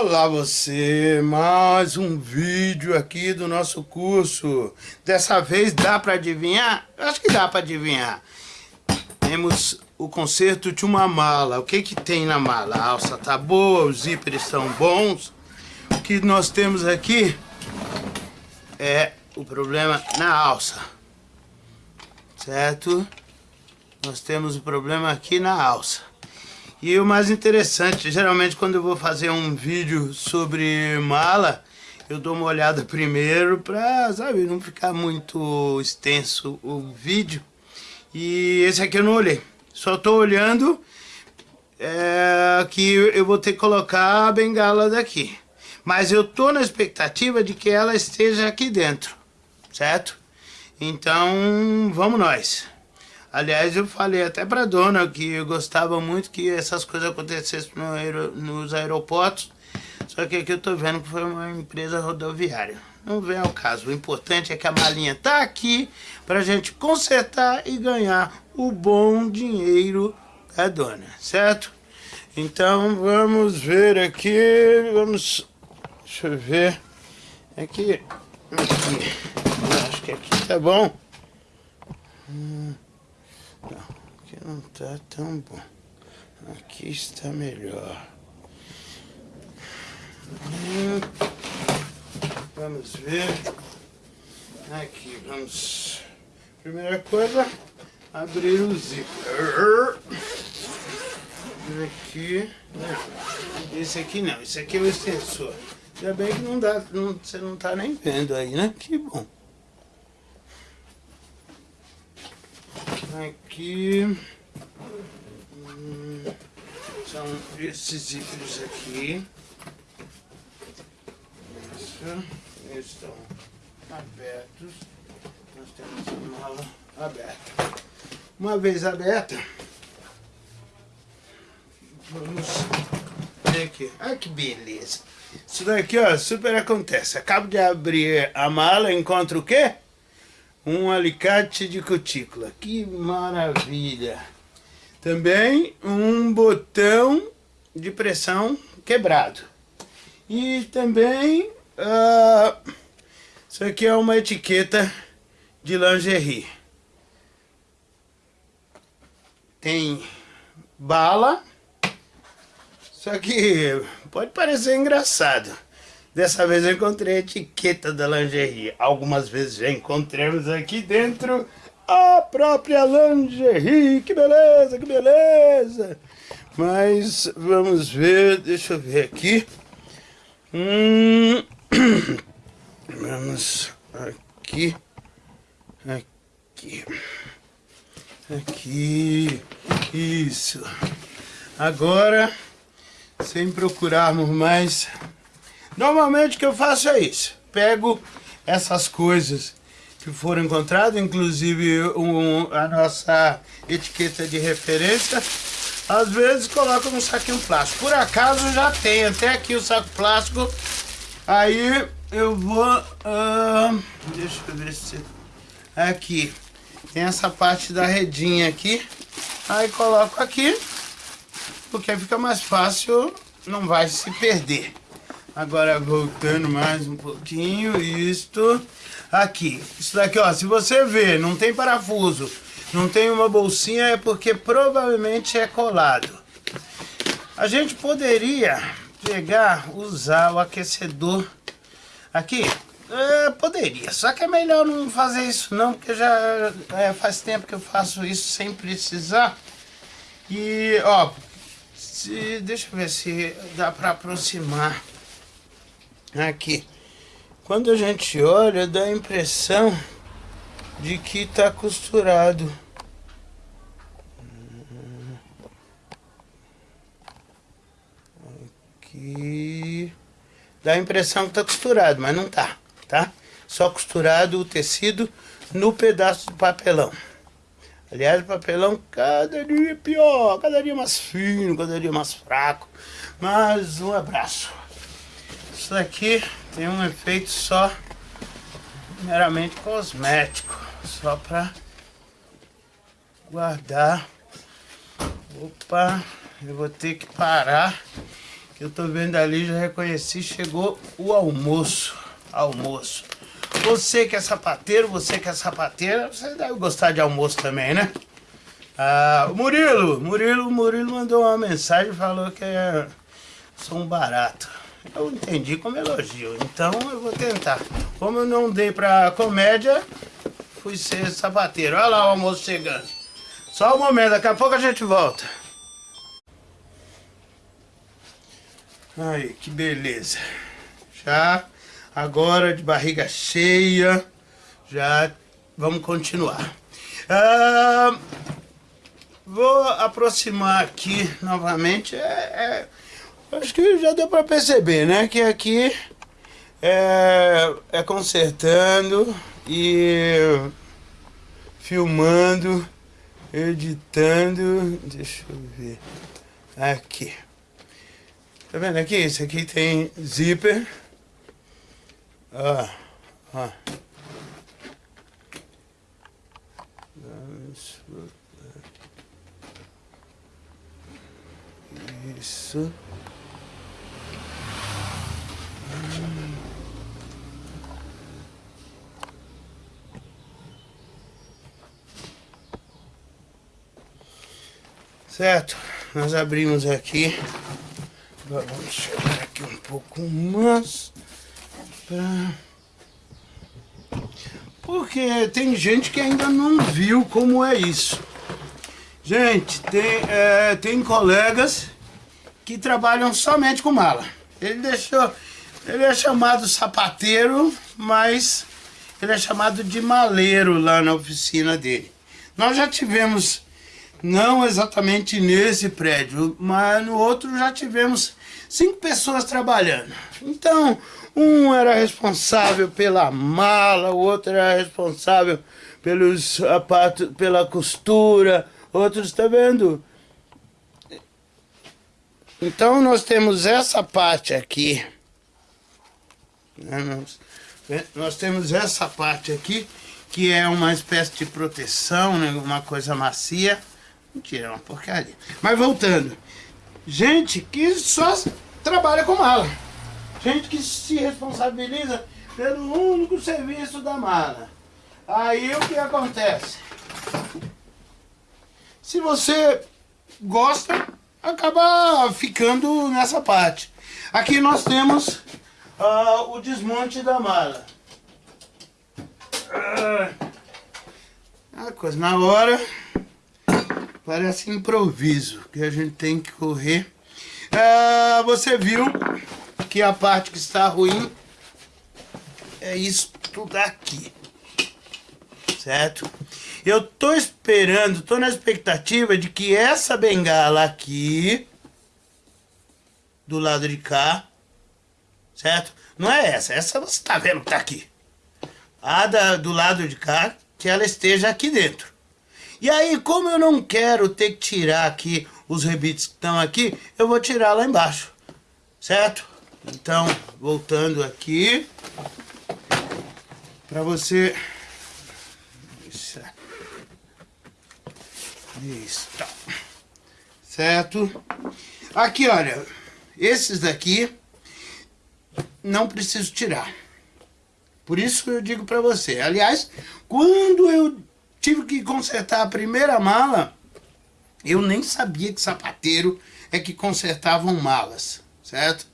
Olá você, mais um vídeo aqui do nosso curso. Dessa vez dá para adivinhar? Acho que dá para adivinhar. Temos o conserto de uma mala. O que que tem na mala? A alça tá boa, os zíperes estão bons. O que nós temos aqui é o problema na alça. Certo? Nós temos o problema aqui na alça. E o mais interessante, geralmente quando eu vou fazer um vídeo sobre mala, eu dou uma olhada primeiro pra, sabe, não ficar muito extenso o vídeo. E esse aqui eu não olhei. Só tô olhando é, que eu vou ter que colocar a bengala daqui. Mas eu tô na expectativa de que ela esteja aqui dentro, certo? Então, vamos nós. Aliás, eu falei até pra dona que eu gostava muito que essas coisas acontecessem no aer nos aeroportos, só que aqui eu tô vendo que foi uma empresa rodoviária. Não vem ao caso, o importante é que a malinha tá aqui pra gente consertar e ganhar o bom dinheiro da dona, certo? Então vamos ver aqui, vamos, deixa eu ver, aqui, aqui, acho que aqui tá bom. Hum. Não, aqui não está tão bom. Aqui está melhor. Vamos ver. Aqui, vamos... Primeira coisa, abrir o zíper. Aqui. Esse aqui não, esse aqui é o extensor. Ainda bem que não dá, não, você não está nem vendo aí, né? Que bom. Aqui hum, são esses zíperes aqui. Isso, estão abertos. Nós temos a mala aberta. Uma vez aberta, vamos ver aqui. Olha que beleza. Isso daqui, ó, super acontece. Acabo de abrir a mala, encontro o quê? Um alicate de cutícula. Que maravilha! Também um botão de pressão quebrado. E também, uh, isso aqui é uma etiqueta de lingerie. Tem bala, só que pode parecer engraçado. Dessa vez eu encontrei a etiqueta da lingerie. Algumas vezes já encontramos aqui dentro a própria lingerie. Que beleza, que beleza. Mas vamos ver, deixa eu ver aqui. Hum, vamos aqui, aqui, aqui, isso. Agora, sem procurarmos mais Normalmente o que eu faço é isso. Pego essas coisas que foram encontradas, inclusive um, a nossa etiqueta de referência, às vezes coloco num saquinho plástico. Por acaso já tem até aqui o saco plástico, aí eu vou... Uh, deixa eu ver se... Aqui, tem essa parte da redinha aqui, aí coloco aqui, porque fica mais fácil, não vai se perder. Agora voltando mais um pouquinho, isto aqui. Isso daqui, ó, se você ver, não tem parafuso, não tem uma bolsinha, é porque provavelmente é colado. A gente poderia pegar, usar o aquecedor aqui. É, poderia, só que é melhor não fazer isso não, porque já é, faz tempo que eu faço isso sem precisar. E, ó, se, deixa eu ver se dá para aproximar. Aqui. Quando a gente olha, dá a impressão de que está costurado. Aqui. Dá a impressão que está costurado, mas não tá, tá? Só costurado o tecido no pedaço de papelão. Aliás, o papelão cada dia pior, cada dia mais fino, cada dia mais fraco. Mas um abraço. Isso daqui tem um efeito só meramente cosmético, só para guardar. Opa, eu vou ter que parar, Que eu tô vendo ali, já reconheci, chegou o almoço. Almoço. Você que é sapateiro, você que é sapateira, você deve gostar de almoço também, né? Ah, Murilo, Murilo, Murilo mandou uma mensagem, falou que é, sou um barato. Eu entendi como elogio, então eu vou tentar. Como eu não dei pra comédia, fui ser sapateiro. Olha lá o almoço chegando. Só um momento, daqui a pouco a gente volta. Ai, que beleza. Já agora de barriga cheia, já vamos continuar. Ah, vou aproximar aqui novamente. É, é, acho que já deu para perceber, né? Que aqui é, é consertando e filmando, editando. Deixa eu ver. Aqui. Tá vendo aqui? Esse aqui tem zíper. Ó, ó. Isso. Certo, nós abrimos aqui vamos chegar aqui um pouco mais. Pra... Porque tem gente que ainda não viu como é isso. Gente, tem, é, tem colegas que trabalham somente com mala. Ele deixou. Ele é chamado sapateiro, mas ele é chamado de maleiro lá na oficina dele. Nós já tivemos, não exatamente nesse prédio, mas no outro já tivemos cinco pessoas trabalhando. Então, um era responsável pela mala, o outro era responsável pelos sapatos, pela costura, outros, tá vendo? Então nós temos essa parte aqui. Né, nós, nós temos essa parte aqui, que é uma espécie de proteção, né, uma coisa macia. Mentira, é uma porcaria. Mas voltando. Gente que só trabalha com mala. Gente que se responsabiliza pelo único serviço da mala. Aí o que acontece? Se você gosta, acaba ficando nessa parte. Aqui nós temos uh, o desmonte da mala. Uh, a coisa na hora Parece improviso, que a gente tem que correr. É, você viu que a parte que está ruim é isso tudo aqui. Certo? Eu tô esperando, tô na expectativa de que essa bengala aqui, do lado de cá, certo? Não é essa, essa você tá vendo que tá aqui. A da, do lado de cá, que ela esteja aqui dentro. E aí, como eu não quero ter que tirar aqui os rebites que estão aqui, eu vou tirar lá embaixo, certo? Então, voltando aqui, para você... Isso. Isso. Certo? Aqui, olha, esses daqui não preciso tirar. Por isso eu digo para você. Aliás, quando eu tive que consertar a primeira mala, eu nem sabia que sapateiro é que consertavam malas, certo?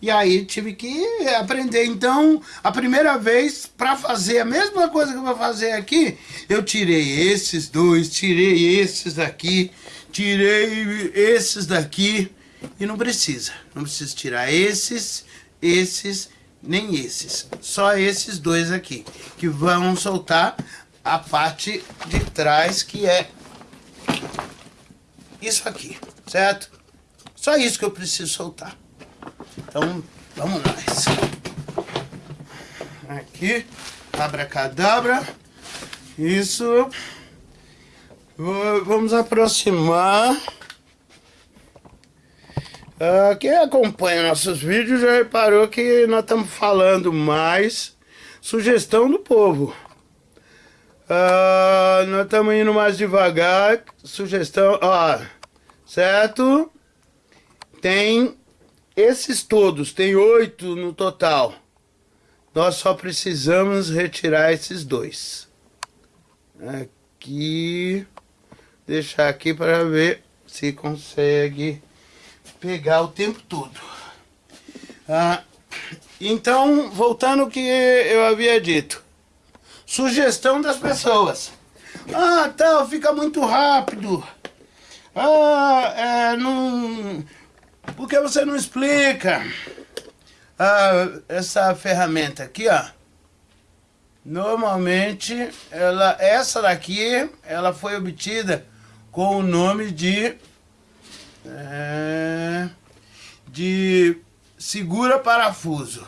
E aí tive que aprender. Então, a primeira vez, para fazer a mesma coisa que eu vou fazer aqui, eu tirei esses dois, tirei esses daqui, tirei esses daqui. E não precisa. Não precisa tirar esses, esses, nem esses. Só esses dois aqui, que vão soltar a parte de trás que é isso aqui, certo? Só isso que eu preciso soltar. Então, vamos nós. Aqui, abracadabra. Isso. Vamos aproximar. Uh, quem acompanha nossos vídeos já reparou que nós estamos falando mais sugestão do povo. Uh, nós estamos indo mais devagar. Sugestão, ó, certo? Tem esses todos, tem oito no total. Nós só precisamos retirar esses dois. Aqui, deixar aqui para ver se consegue pegar o tempo todo. Ah, então, voltando ao que eu havia dito. Sugestão das pessoas. Ah, tal, fica muito rápido. Ah, é, não... Por que você não explica? Ah, essa ferramenta aqui, ó. Normalmente, ela, essa daqui, ela foi obtida com o nome de... É, de segura parafuso.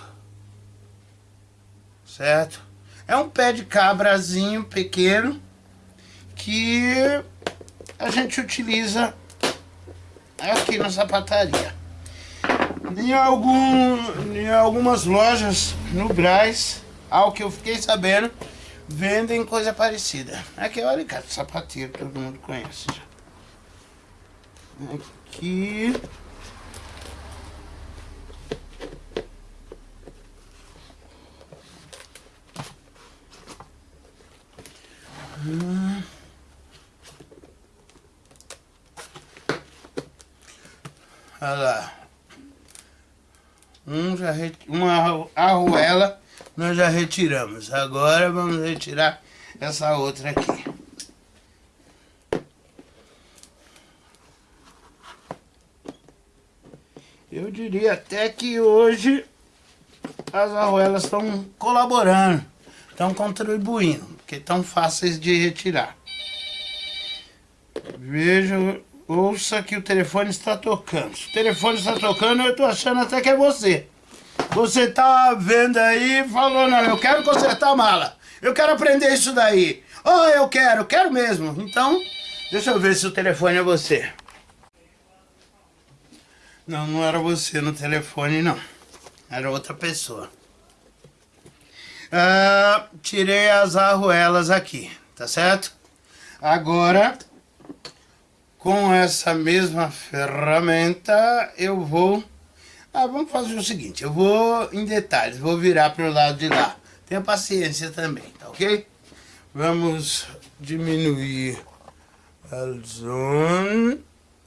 Certo? É um pé de cabrazinho pequeno que a gente utiliza aqui na sapataria. Em, algum, em algumas lojas no Braz, ao que eu fiquei sabendo, vendem coisa parecida. Aqui é o alicate sapateiro, todo mundo conhece. Aqui... Olha lá. Um já uma arruela nós já retiramos. Agora vamos retirar essa outra aqui. Eu diria até que hoje as arruelas estão colaborando, estão contribuindo, porque estão fáceis de retirar. Veja Ouça que o telefone está tocando. Se o telefone está tocando, eu estou achando até que é você. Você tá vendo aí falou, não, eu quero consertar a mala. Eu quero aprender isso daí. Oh, eu quero, quero mesmo. Então, deixa eu ver se o telefone é você. Não, não era você no telefone, não. Era outra pessoa. Ah, tirei as arruelas aqui, tá certo? Agora, com essa mesma ferramenta, eu vou... Ah, vamos fazer o seguinte, eu vou em detalhes, vou virar para o lado de lá. Tenha paciência também, tá ok? Vamos diminuir a zoom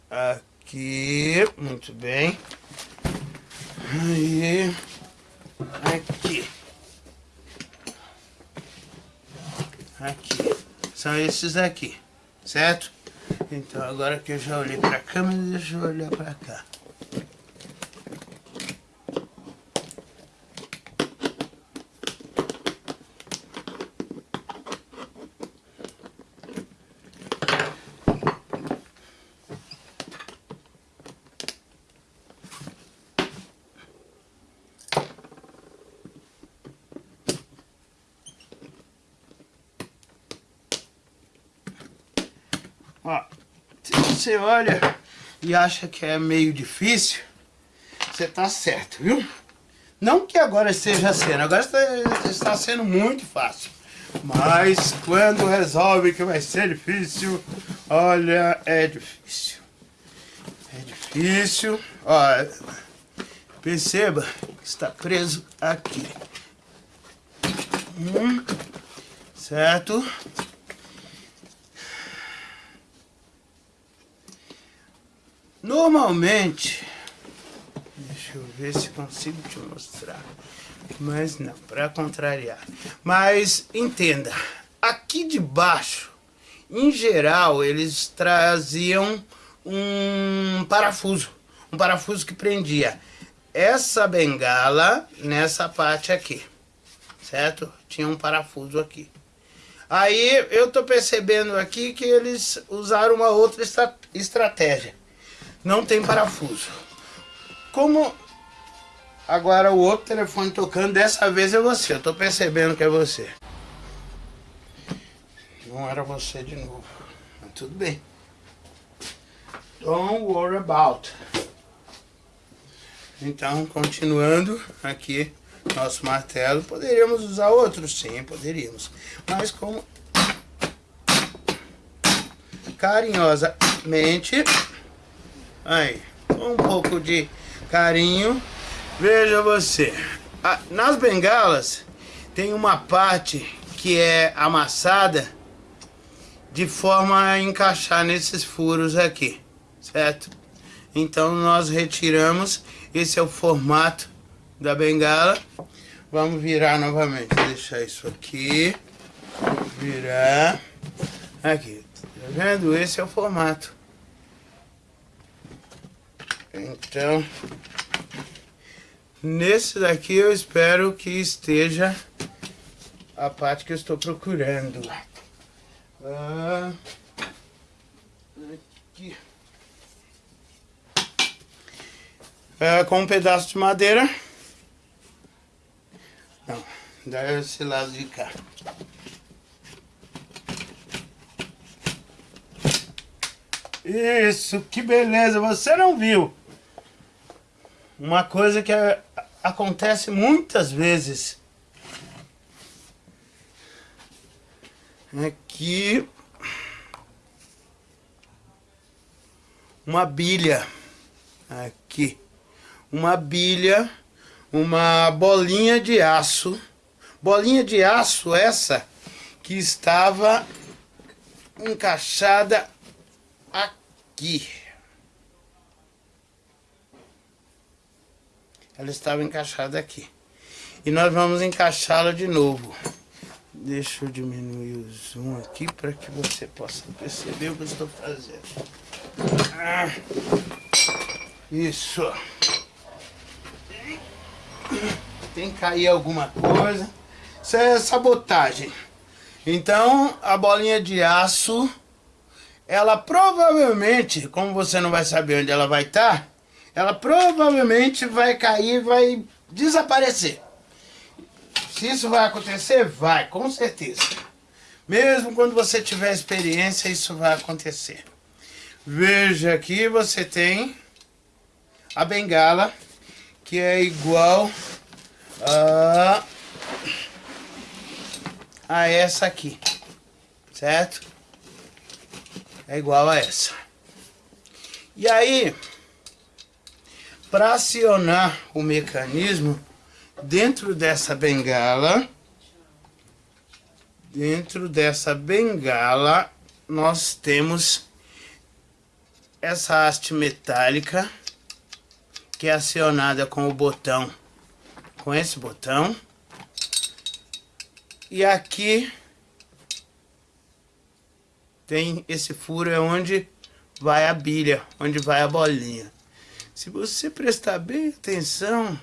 aqui, muito bem. Aí, aqui. Aqui. São esses aqui, certo? Então agora que eu já olhei para a câmera, deixa eu olhar para cá. Ó, se você olha e acha que é meio difícil, você tá certo, viu? Não que agora esteja sendo, agora está, sendo muito fácil. Mas quando resolve que vai ser difícil, olha, é difícil. É difícil. Ó, perceba que está preso aqui. Hum, certo? Normalmente, deixa eu ver se consigo te mostrar, mas não, para contrariar. Mas entenda, aqui de baixo, em geral, eles traziam um parafuso, um parafuso que prendia essa bengala nessa parte aqui, certo? Tinha um parafuso aqui. Aí eu tô percebendo aqui que eles usaram uma outra estratégia não tem parafuso. Como agora o outro telefone tocando, dessa vez é você, eu tô percebendo que é você. Não era você de novo, mas tudo bem. Don't worry about. Então, continuando aqui nosso martelo, poderíamos usar outro? Sim, poderíamos. Mas como carinhosamente Aí, um pouco de carinho. Veja você, nas bengalas tem uma parte que é amassada de forma a encaixar nesses furos aqui, certo? Então nós retiramos, esse é o formato da bengala. Vamos virar novamente, deixar isso aqui, virar, aqui, tá vendo? Esse é o formato. Então, nesse daqui eu espero que esteja a parte que eu estou procurando. Ah, aqui. Ah, com um pedaço de madeira. Não, dá esse lado de cá. Isso, que beleza, você não viu. Uma coisa que acontece muitas vezes. Aqui. Uma bilha. Aqui. Uma bilha. Uma bolinha de aço. Bolinha de aço essa que estava encaixada aqui. Ela estava encaixada aqui. E nós vamos encaixá-la de novo. Deixa eu diminuir o zoom aqui para que você possa perceber o que eu estou fazendo. Ah, isso. Tem que cair alguma coisa. Isso é sabotagem. Então, a bolinha de aço ela provavelmente, como você não vai saber onde ela vai estar, tá, ela provavelmente vai cair, vai desaparecer. Se isso vai acontecer, vai, com certeza. Mesmo quando você tiver experiência, isso vai acontecer. Veja aqui, você tem a bengala, que é igual a, a essa aqui, certo? é igual a essa. E aí, para acionar o mecanismo, dentro dessa bengala, dentro dessa bengala, nós temos essa haste metálica, que é acionada com o botão, com esse botão. E aqui tem esse furo é onde vai a bilha, onde vai a bolinha. Se você prestar bem atenção,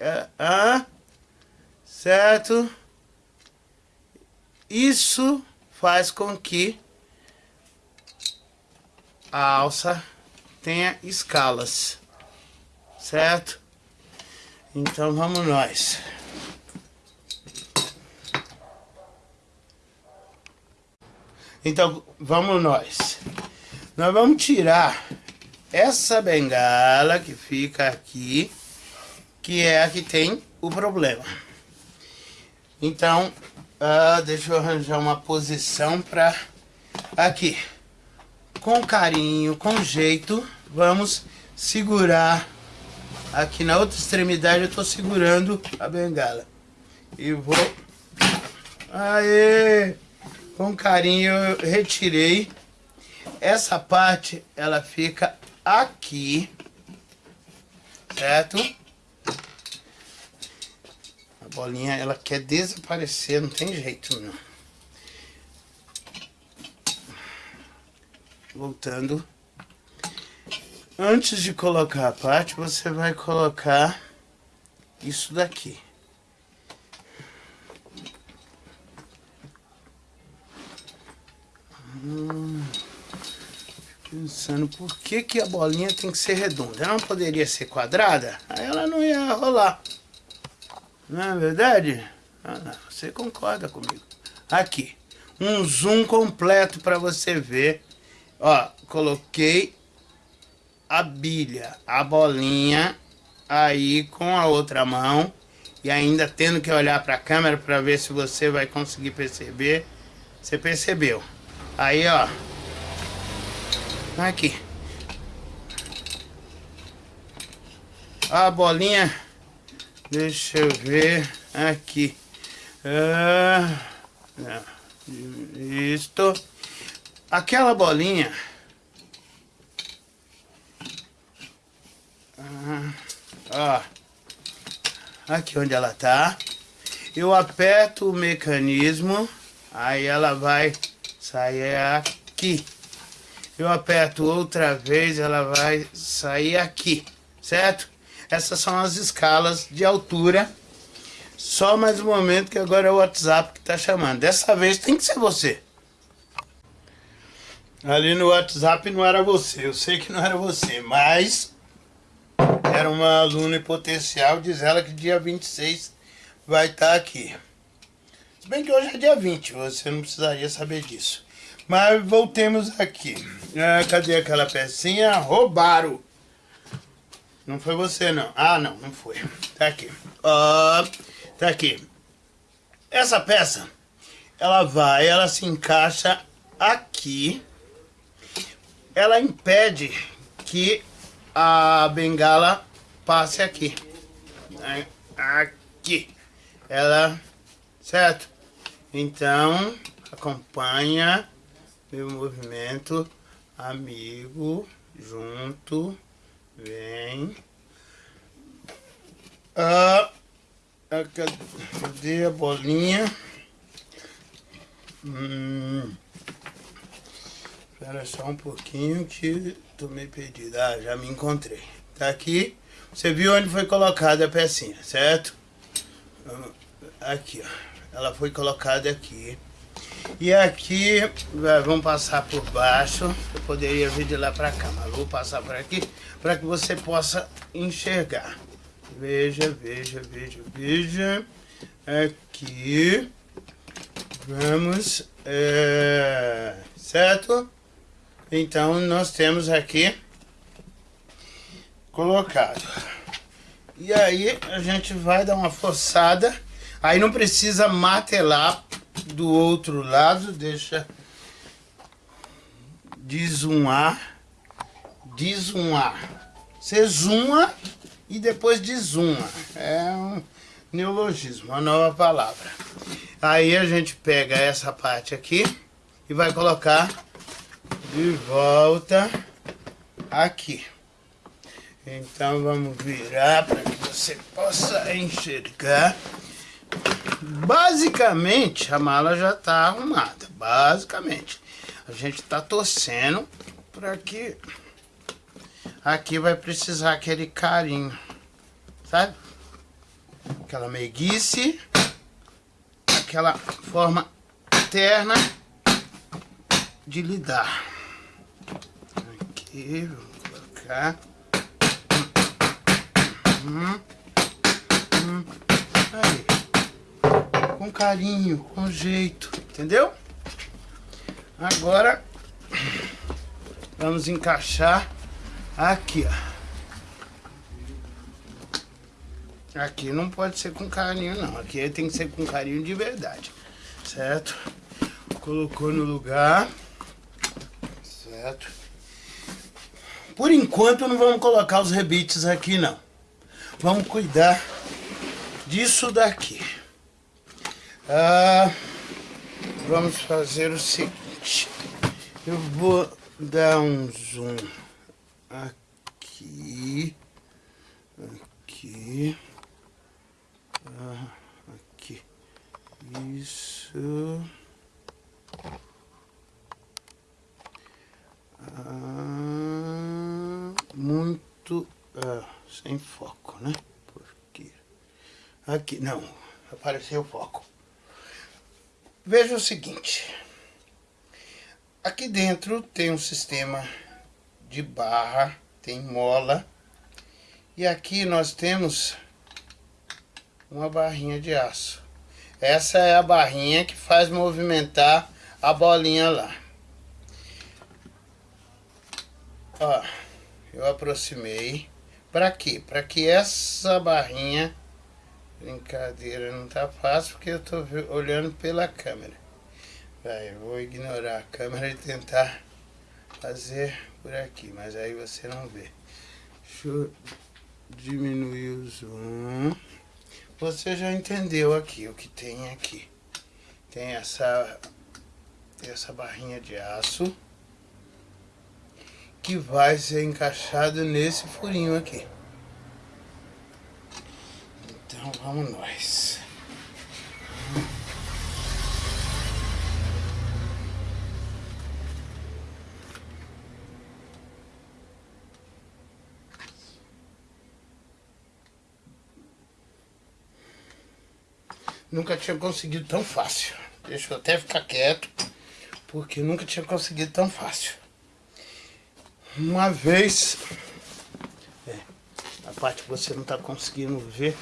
é, ah, certo? Isso faz com que a alça tenha escalas, certo? Então vamos nós. Então, vamos nós. Nós vamos tirar essa bengala que fica aqui, que é a que tem o problema. Então, uh, deixa eu arranjar uma posição para aqui. Com carinho, com jeito, vamos segurar. Aqui na outra extremidade eu estou segurando a bengala. E vou... Aê! com carinho eu retirei. Essa parte, ela fica aqui, certo? A bolinha, ela quer desaparecer, não tem jeito não. Voltando. Antes de colocar a parte, você vai colocar isso daqui. Pensando por que, que a bolinha tem que ser redonda. Ela não poderia ser quadrada? Aí ela não ia rolar. Não é verdade? Ah, não, você concorda comigo. Aqui, um zoom completo para você ver. Ó, coloquei a bilha, a bolinha aí com a outra mão e ainda tendo que olhar para a câmera para ver se você vai conseguir perceber. Você percebeu? Aí, ó. Aqui. a bolinha, deixa eu ver aqui. Ah, isto. Aquela bolinha. Ah, ó. Aqui onde ela tá. Eu aperto o mecanismo. Aí ela vai sair aqui. Eu aperto outra vez, ela vai sair aqui, certo? Essas são as escalas de altura. Só mais um momento que agora é o WhatsApp que tá chamando. Dessa vez tem que ser você. Ali no WhatsApp não era você, eu sei que não era você, mas era uma aluna potencial, diz ela que dia 26 vai estar tá aqui. Se bem que hoje é dia 20, você não precisaria saber disso. Mas voltemos aqui. Ah, cadê aquela pecinha? Roubaram. Não foi você, não. Ah, não, não foi. Tá aqui. Ó, tá aqui. Essa peça, ela vai, ela se encaixa aqui. Ela impede que a bengala passe aqui. Aqui. Ela, certo? Então, acompanha meu movimento, amigo, junto, vem. Ah, cadê a bolinha? Hum, espera só um pouquinho que tô meio perdido. Ah, já me encontrei. Tá aqui. Você viu onde foi colocada a pecinha, certo? Aqui, ó ela foi colocada aqui. E aqui, vamos passar por baixo, eu poderia vir de lá para cá, mas vou passar por aqui para que você possa enxergar. Veja, veja, veja, veja. Aqui, vamos, é, certo? Então, nós temos aqui colocado. E aí, a gente vai dar uma forçada Aí não precisa martelar do outro lado, deixa desumar, desumar. Você zooma e depois desuma. É um neologismo, uma nova palavra. Aí a gente pega essa parte aqui e vai colocar de volta aqui. Então vamos virar para que você possa enxergar. Basicamente, a mala já está arrumada. Basicamente. A gente está torcendo para que aqui vai precisar aquele carinho, sabe? Aquela meiguice, aquela forma terna de lidar. Aqui, vamos colocar. Hum, hum, aí com carinho, com jeito, entendeu? Agora, vamos encaixar aqui, ó. Aqui não pode ser com carinho, não. Aqui tem que ser com carinho de verdade, certo? Colocou no lugar, certo? Por enquanto não vamos colocar os rebites aqui, não. Vamos cuidar disso daqui. Ah, vamos fazer o seguinte. Eu vou dar um zoom aqui, aqui, ah, aqui. Isso. Ah, muito ah, sem foco, né? Porque aqui não apareceu foco. Veja o seguinte. Aqui dentro tem um sistema de barra, tem mola. E aqui nós temos uma barrinha de aço. Essa é a barrinha que faz movimentar a bolinha lá. Ó, eu aproximei. Para quê? Para que essa barrinha Brincadeira, não tá fácil porque eu tô olhando pela câmera. Vai, vou ignorar a câmera e tentar fazer por aqui, mas aí você não vê. Deixa eu diminuir o zoom. Você já entendeu aqui o que tem aqui. Tem essa, essa barrinha de aço que vai ser encaixado nesse furinho aqui. Então vamos nós. Nunca tinha conseguido tão fácil. Deixa eu até ficar quieto, porque nunca tinha conseguido tão fácil. Uma vez, é, a parte que você não está conseguindo ver,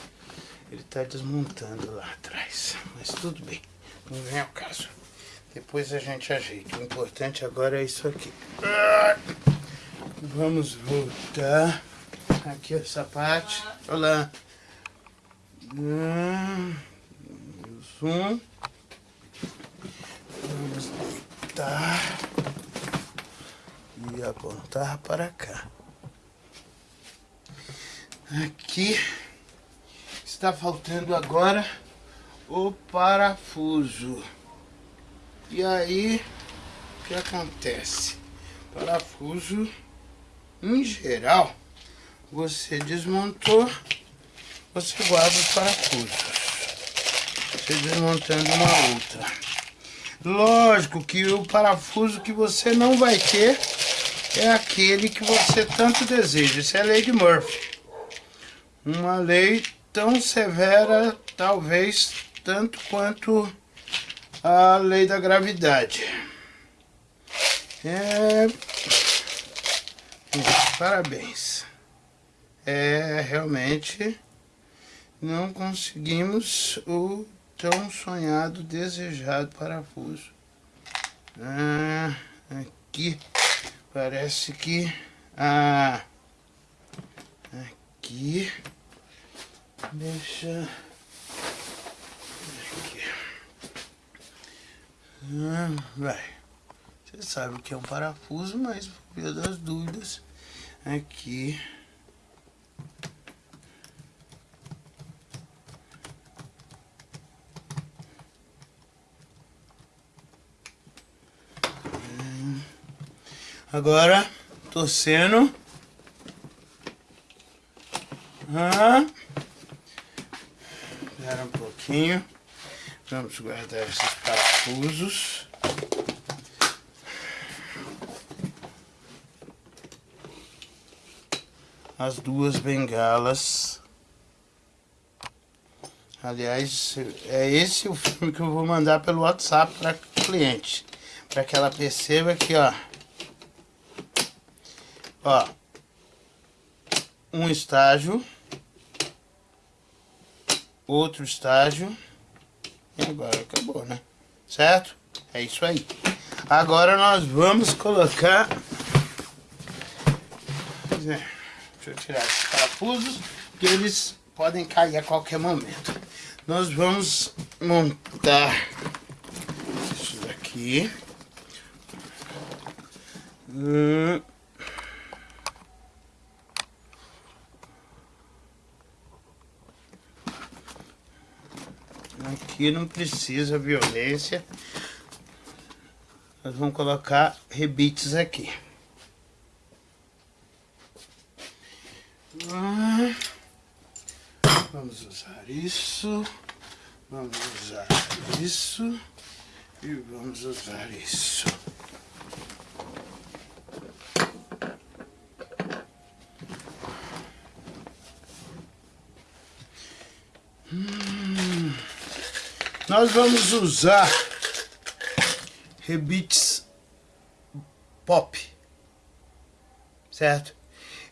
ele está desmontando lá atrás. Mas tudo bem, não vem ao caso. Depois a gente ajeita. O importante agora é isso aqui. Vamos voltar. Aqui essa parte. Olá. Zoom. Vamos deitar e apontar para cá. Aqui está faltando agora o parafuso. E aí, o que acontece? Parafuso, em geral, você desmontou, você guarda os parafusos você desmontando uma outra. Lógico que o parafuso que você não vai ter é aquele que você tanto deseja. Isso é a lei de Murphy. Uma lei tão severa, talvez, tanto quanto a lei da gravidade. É... Parabéns. É, realmente, não conseguimos o tão sonhado, desejado parafuso. Ah, aqui parece que ah, aqui deixa aqui. Ah, vai. Você sabe que é um parafuso, mas por via das dúvidas aqui Agora, torcendo. Ah. Vamos guardar esses parafusos. As duas bengalas. Aliás, é esse o filme que eu vou mandar pelo WhatsApp para cliente. Para que ela perceba que, ó, Ó. Um estágio. Outro estágio. E agora acabou, né? Certo? É isso aí. Agora nós vamos colocar... Deixa eu tirar esses parafusos, que eles podem cair a qualquer momento. Nós vamos montar isso daqui. Hum. Aqui não precisa violência. Nós vamos colocar rebites aqui. Ah, vamos usar isso. Vamos usar isso. E vamos usar isso. Nós vamos usar rebites pop, certo?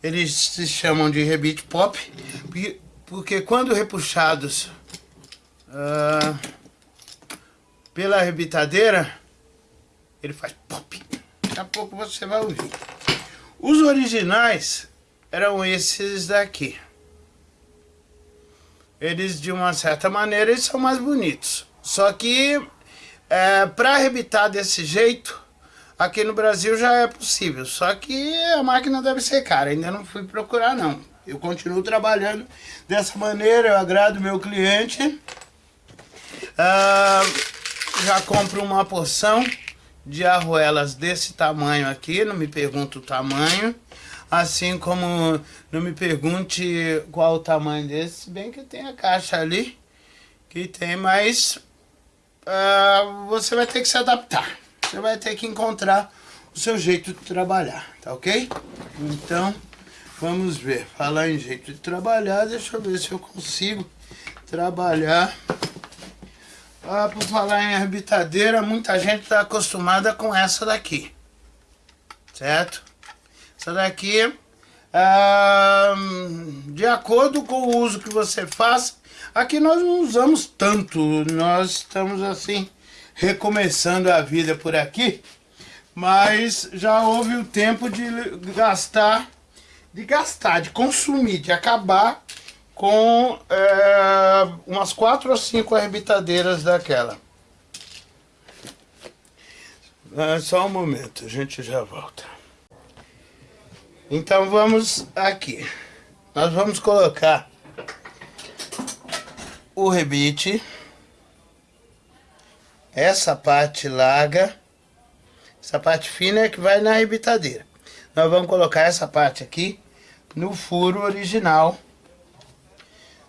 Eles se chamam de rebite pop porque quando repuxados uh, pela rebitadeira, ele faz pop. Daqui a pouco você vai ouvir. Os originais eram esses daqui. Eles, de uma certa maneira, eles são mais bonitos. Só que é, para arrebitar desse jeito, aqui no Brasil já é possível. Só que a máquina deve ser cara, ainda não fui procurar não. Eu continuo trabalhando dessa maneira, eu agrado meu cliente. Ah, já compro uma porção de arruelas desse tamanho aqui, não me pergunta o tamanho. Assim como não me pergunte qual o tamanho desse, se bem que tem a caixa ali, que tem, mas uh, você vai ter que se adaptar. Você vai ter que encontrar o seu jeito de trabalhar, tá ok? Então, vamos ver. Falar em jeito de trabalhar, deixa eu ver se eu consigo trabalhar. Ah, por falar em arbitadeira, muita gente está acostumada com essa daqui, certo? Essa daqui, de acordo com o uso que você faz, aqui nós não usamos tanto, nós estamos assim, recomeçando a vida por aqui, mas já houve o tempo de gastar, de gastar, de consumir, de acabar com é, umas quatro ou cinco arbitadeiras daquela. É, só um momento, a gente já volta. Então vamos aqui. Nós vamos colocar o rebite. Essa parte larga. Essa parte fina é que vai na rebitadeira. Nós vamos colocar essa parte aqui no furo original.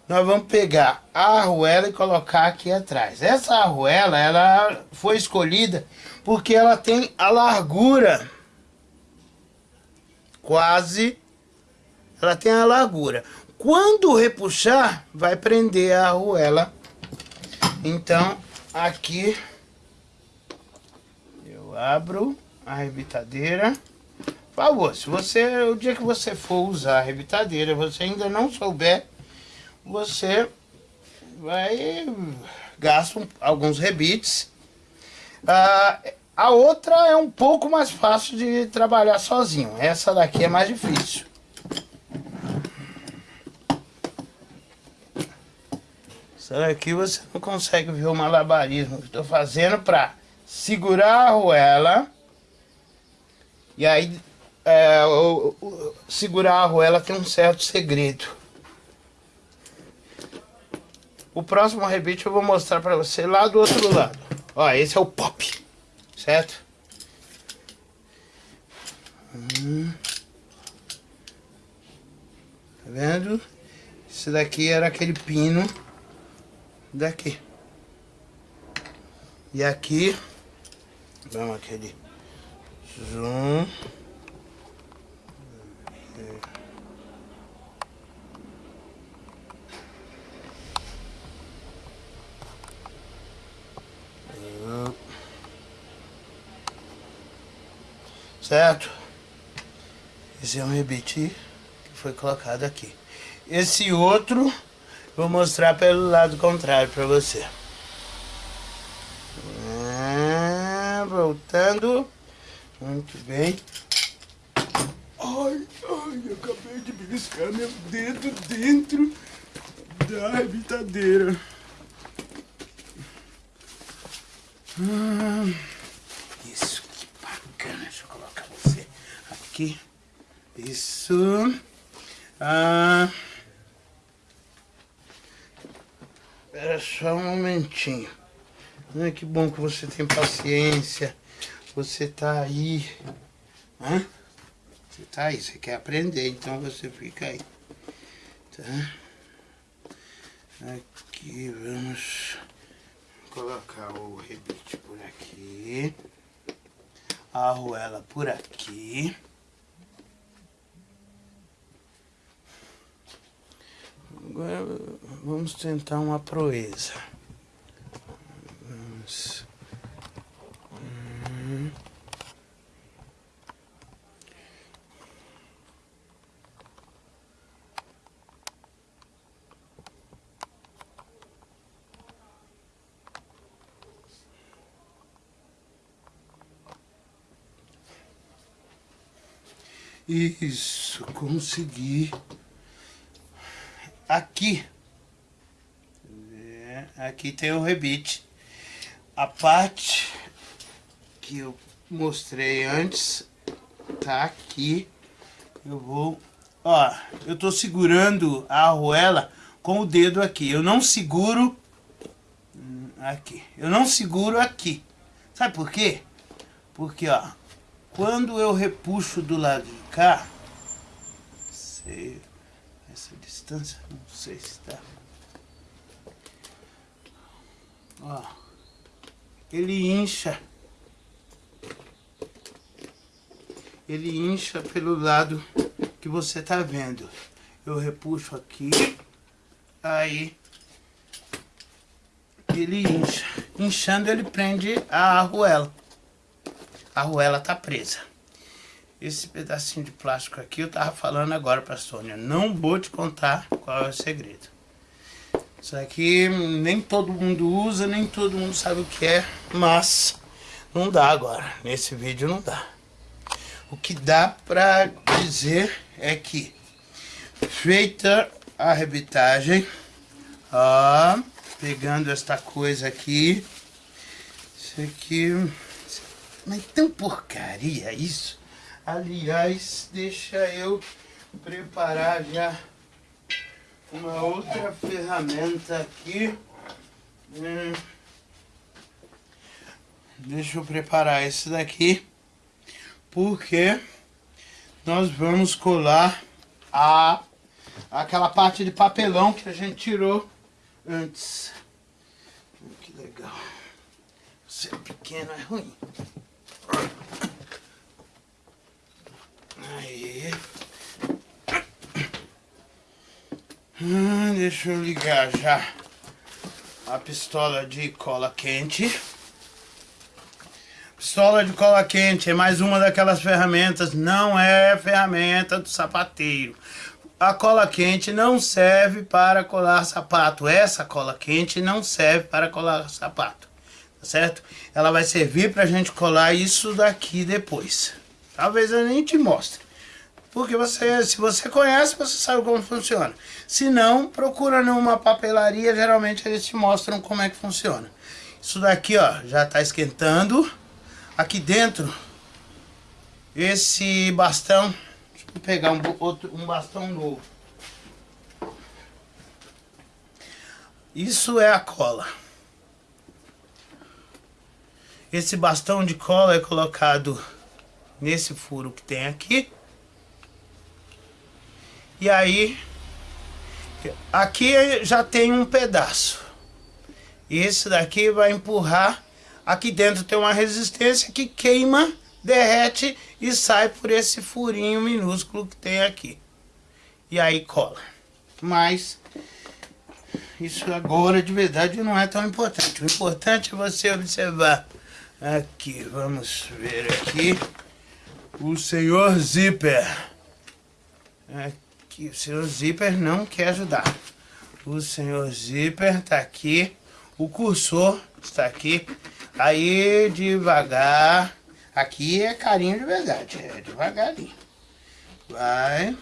Nós vamos pegar a arruela e colocar aqui atrás. Essa arruela, ela foi escolhida porque ela tem a largura quase, ela tem a largura. Quando repuxar, vai prender a arruela. Então, aqui eu abro a rebitadeira. Favor, se você, o dia que você for usar a rebitadeira, você ainda não souber, você vai gastar alguns rebites. Ah, a outra é um pouco mais fácil de trabalhar sozinho. Essa daqui é mais difícil. Essa daqui você não consegue ver o malabarismo que estou fazendo para segurar a arruela. E aí, é, o, o, segurar a arruela tem um certo segredo. O próximo rebite eu vou mostrar para você lá do outro lado. Ó, esse é o pop certo? Hum. Tá vendo? Esse daqui era aquele pino daqui. E aqui, vamos aquele zoom. Certo? Esse é um rebite que foi colocado aqui. Esse outro, vou mostrar pelo lado contrário para você. Ah, voltando. Muito bem. Ai, ai, eu acabei de beliscar meu dedo dentro da rebitadeira. Ah. Aqui. Isso. Ah, espera só um momentinho. Ai, que bom que você tem paciência. Você tá aí. Hã? Você tá aí, você quer aprender, então você fica aí. Tá? Aqui, vamos colocar o rebite por aqui. A arruela por aqui. Agora vamos tentar uma proeza. Vamos. Hum. Isso, consegui aqui. É, aqui tem o rebite. A parte que eu mostrei antes tá aqui. Eu vou ó, eu tô segurando a arruela com o dedo aqui. Eu não seguro aqui. Eu não seguro aqui. Sabe por quê? Porque, ó, quando eu repuxo do lado de cá, essa distância, não sei se tá. Ó, ele incha. Ele incha pelo lado que você tá vendo. Eu repuxo aqui, aí ele incha. Inchando ele prende a arruela. A arruela tá presa. Esse pedacinho de plástico aqui eu tava falando agora pra Sônia. Não vou te contar qual é o segredo. Isso aqui nem todo mundo usa, nem todo mundo sabe o que é, mas não dá agora. Nesse vídeo não dá. O que dá pra dizer é que feita a rebitagem, ó, pegando esta coisa aqui, isso aqui, mas tão porcaria isso. Aliás, deixa eu preparar já uma outra ferramenta aqui. Hum. Deixa eu preparar esse daqui, porque nós vamos colar a aquela parte de papelão que a gente tirou antes. Que legal. Ser pequeno é ruim. Aí. Hum, deixa eu ligar já a pistola de cola quente. Pistola de cola quente é mais uma daquelas ferramentas, não é ferramenta do sapateiro. A cola quente não serve para colar sapato. Essa cola quente não serve para colar sapato, tá certo? Ela vai servir para a gente colar isso daqui depois. Talvez eu nem te mostre. Porque você, se você conhece, você sabe como funciona. Se não, procura numa papelaria, geralmente eles te mostram como é que funciona. Isso daqui, ó, já está esquentando. Aqui dentro, esse bastão, deixa eu pegar um, outro, um bastão novo. Isso é a cola. Esse bastão de cola é colocado nesse furo que tem aqui. E aí, aqui já tem um pedaço. Esse daqui vai empurrar Aqui dentro tem uma resistência que queima, derrete e sai por esse furinho minúsculo que tem aqui. E aí cola. Mas isso agora de verdade não é tão importante. O importante é você observar aqui. Vamos ver aqui. O senhor Zipper. Aqui, o senhor Zipper não quer ajudar. O senhor Zipper está aqui. O cursor está aqui. Aí, devagar. Aqui é carinho de verdade. É devagarinho. Vai.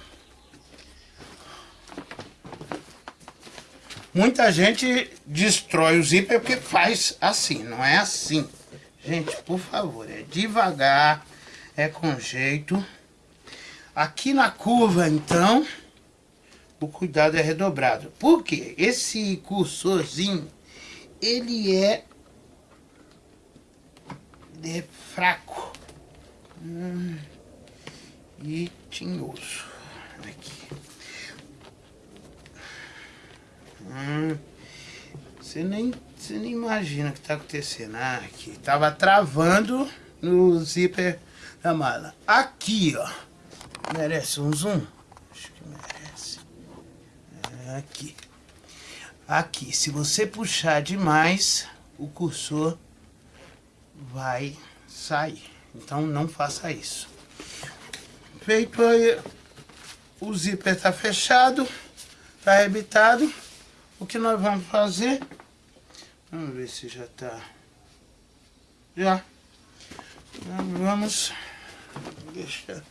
Muita gente destrói o zíper porque faz assim, não é assim. Gente, por favor, é devagar, é com jeito. Aqui na curva, então, o cuidado é redobrado. Por quê? Esse cursorzinho, ele é é fraco hum, e tinhoso. Aqui. Hum, você, nem, você nem imagina o que está acontecendo. Ah, aqui, tava travando no zíper da mala. Aqui, ó. Merece um zoom? Acho que merece. É aqui. Aqui, se você puxar demais, o cursor vai sair. Então não faça isso. Feito aí, o zíper está fechado, está arrebitado. O que nós vamos fazer? Vamos ver se já está. Já. Vamos deixar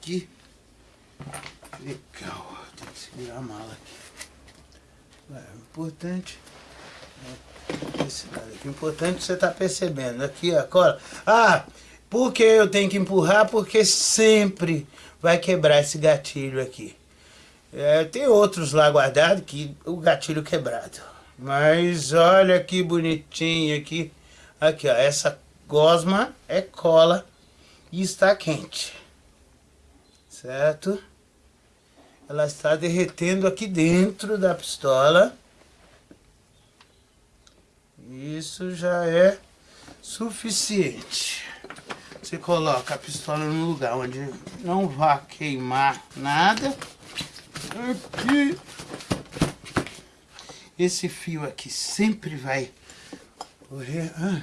aqui. Legal, tem que segurar a mala aqui. É importante esse O importante é você tá percebendo. Aqui a cola. Ah, Por que eu tenho que empurrar? Porque sempre vai quebrar esse gatilho aqui. É, tem outros lá guardados que o gatilho quebrado. Mas olha que bonitinho aqui. Aqui, ó. Essa gosma é cola e está quente. Certo? Ela está derretendo aqui dentro da pistola. Isso já é suficiente. Você coloca a pistola no lugar onde não vá queimar nada. Aqui. Esse fio aqui sempre vai. Ah.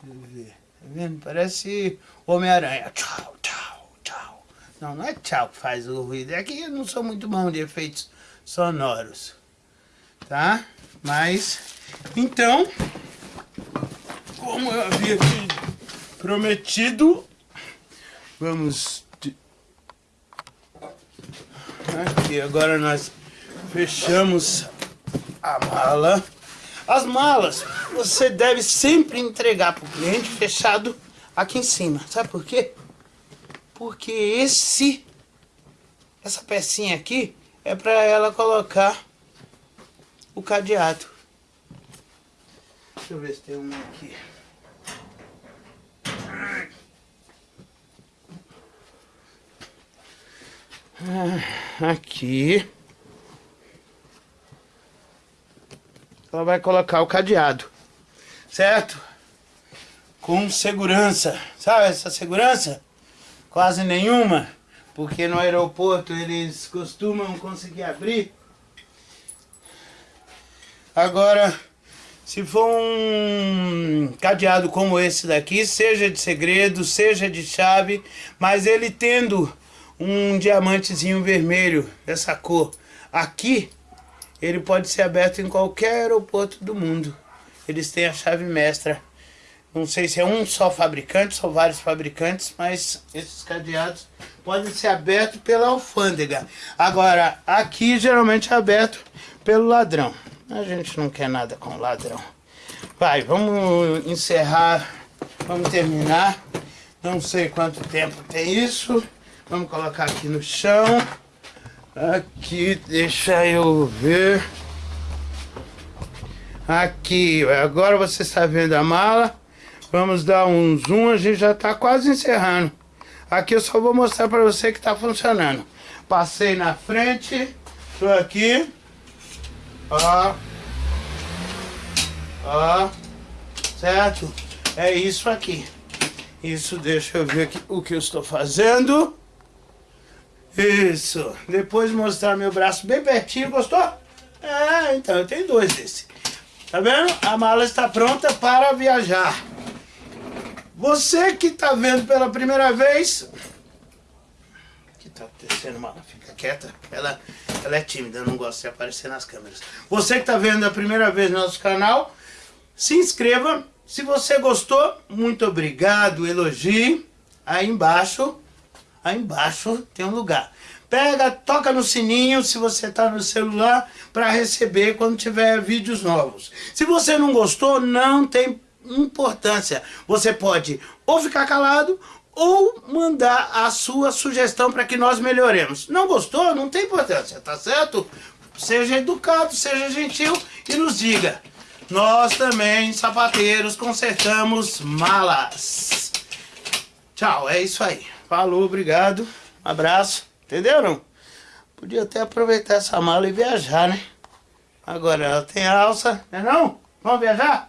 Tá vendo? Parece Homem-Aranha. Tchau, tchau, tchau. Não, não é tchau que faz o ruído. É que eu não sou muito bom de efeitos sonoros. Tá? Mas, então, como eu havia prometido. Vamos... Aqui, agora nós fechamos a mala. As malas você deve sempre entregar para o cliente fechado aqui em cima. Sabe por quê? Porque esse, essa pecinha aqui é para ela colocar o cadeado. Deixa eu ver se tem um aqui. Ah, aqui. Ela vai colocar o cadeado. Certo? Com segurança. Sabe essa segurança? Quase nenhuma. Porque no aeroporto eles costumam conseguir abrir. Agora, se for um cadeado como esse daqui, seja de segredo, seja de chave, mas ele tendo um diamantezinho vermelho dessa cor aqui, ele pode ser aberto em qualquer aeroporto do mundo. Eles têm a chave mestra. Não sei se é um só fabricante, são vários fabricantes, mas esses cadeados podem ser abertos pela alfândega. Agora, aqui geralmente é aberto pelo ladrão. A gente não quer nada com ladrão. Vai, vamos encerrar, vamos terminar. Não sei quanto tempo tem isso. Vamos colocar aqui no chão. Aqui, deixa eu ver. Aqui, agora você está vendo a mala. Vamos dar um zoom, a gente já está quase encerrando. Aqui eu só vou mostrar para você que está funcionando. Passei na frente, estou aqui. Ó. Ó. Certo? É isso aqui. Isso, deixa eu ver aqui o que eu estou fazendo. Isso. Depois mostrar meu braço bem pertinho, gostou? É, então eu tenho dois desse. Tá vendo? A mala está pronta para viajar. Você que está vendo pela primeira vez... O que está acontecendo, mala? Fica quieta. Ela, ela é tímida, não gosta de aparecer nas câmeras. Você que está vendo a primeira vez no nosso canal, se inscreva. Se você gostou, muito obrigado, elogie. Aí embaixo aí embaixo tem um lugar. Pega, toca no sininho se você está no celular para receber quando tiver vídeos novos. Se você não gostou, não tem importância. Você pode ou ficar calado ou mandar a sua sugestão para que nós melhoremos. Não gostou? Não tem importância, tá certo? Seja educado, seja gentil e nos diga. Nós também, sapateiros, consertamos malas. Tchau, é isso aí. Falou, obrigado. Abraço. Entendeu não? Podia até aproveitar essa mala e viajar, né? Agora ela tem alça, né não? Vamos viajar?